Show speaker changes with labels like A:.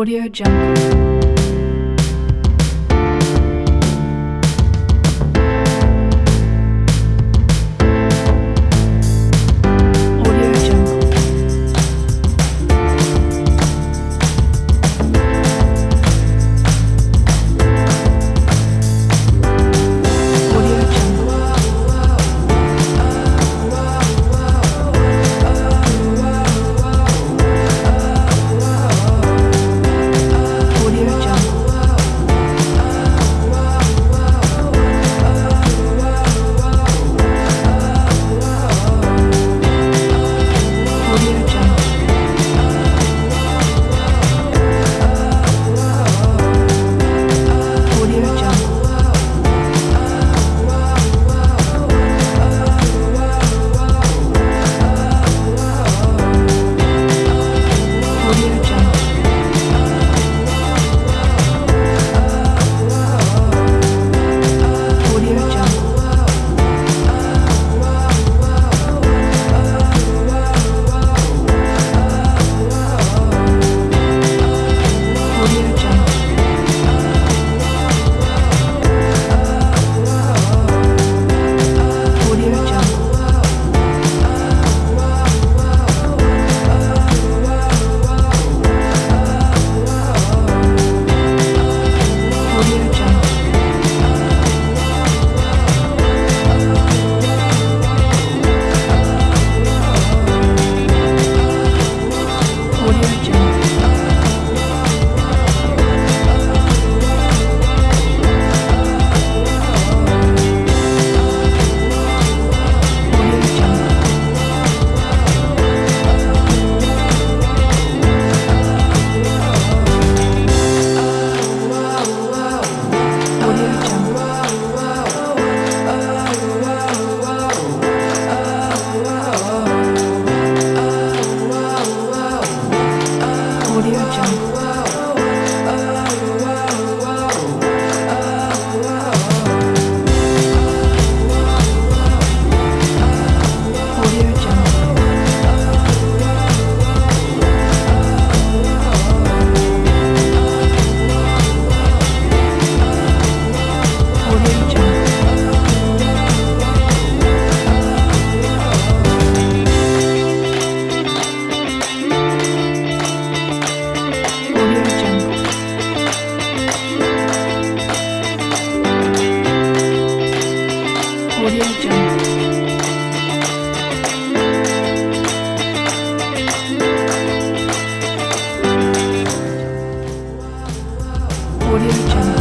A: Audio Jungle. Audio Future. Audio Jungle.